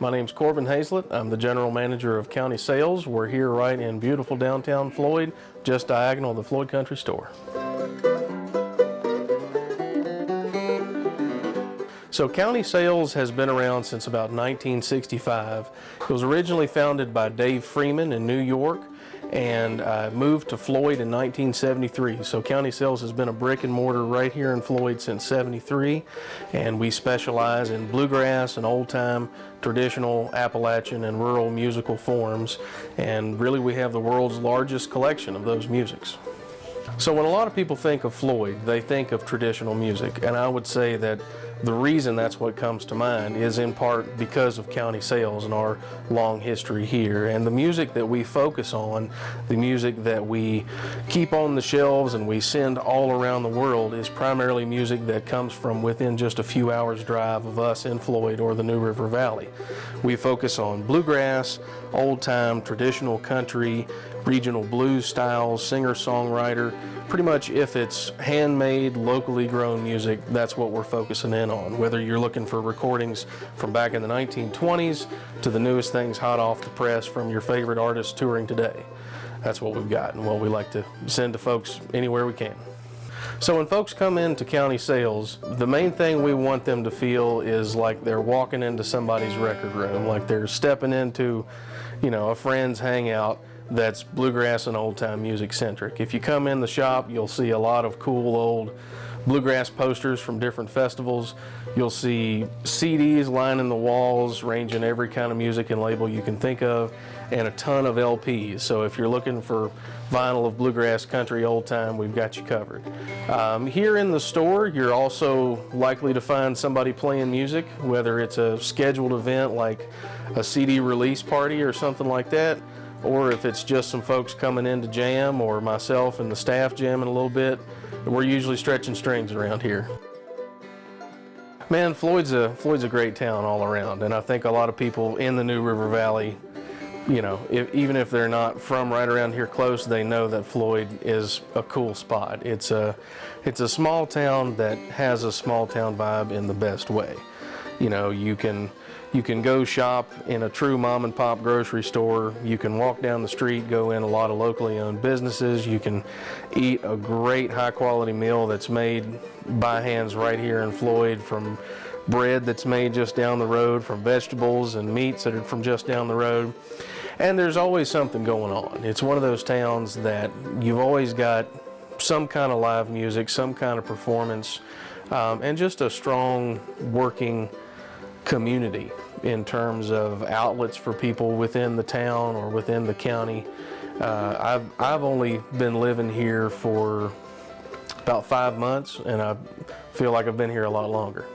My name's Corbin Hazlett. I'm the General Manager of County Sales. We're here right in beautiful downtown Floyd, just diagonal of the Floyd Country Store. So County Sales has been around since about 1965. It was originally founded by Dave Freeman in New York and uh, moved to Floyd in 1973. So County Sales has been a brick and mortar right here in Floyd since 73 and we specialize in bluegrass and old time traditional Appalachian and rural musical forms and really we have the world's largest collection of those musics. So when a lot of people think of Floyd, they think of traditional music, and I would say that the reason that's what comes to mind is in part because of county sales and our long history here. And the music that we focus on, the music that we keep on the shelves and we send all around the world is primarily music that comes from within just a few hours drive of us in Floyd or the New River Valley. We focus on bluegrass, old time, traditional country, regional blues styles, singer-songwriter. Pretty much if it's handmade, locally grown music, that's what we're focusing in on. Whether you're looking for recordings from back in the 1920s to the newest things hot off the press from your favorite artists touring today. That's what we've got and what we like to send to folks anywhere we can. So when folks come into county sales, the main thing we want them to feel is like they're walking into somebody's record room, like they're stepping into, you know, a friend's hangout that's bluegrass and old time music centric. If you come in the shop, you'll see a lot of cool old bluegrass posters from different festivals. You'll see CDs lining the walls, ranging every kind of music and label you can think of, and a ton of LPs. So if you're looking for vinyl of bluegrass, country, old time, we've got you covered. Um, here in the store, you're also likely to find somebody playing music, whether it's a scheduled event like a CD release party or something like that, or if it's just some folks coming in to jam or myself and the staff jamming a little bit, we're usually stretching strings around here. Man, Floyd's a, Floyd's a great town all around, and I think a lot of people in the New River Valley, you know, if, even if they're not from right around here close, they know that Floyd is a cool spot. It's a, it's a small town that has a small town vibe in the best way. You know, you can, you can go shop in a true mom and pop grocery store. You can walk down the street, go in a lot of locally owned businesses. You can eat a great high quality meal that's made by hands right here in Floyd from bread that's made just down the road, from vegetables and meats that are from just down the road. And there's always something going on. It's one of those towns that you've always got some kind of live music, some kind of performance, um, and just a strong working community in terms of outlets for people within the town or within the county. Uh, I've, I've only been living here for about five months and I feel like I've been here a lot longer.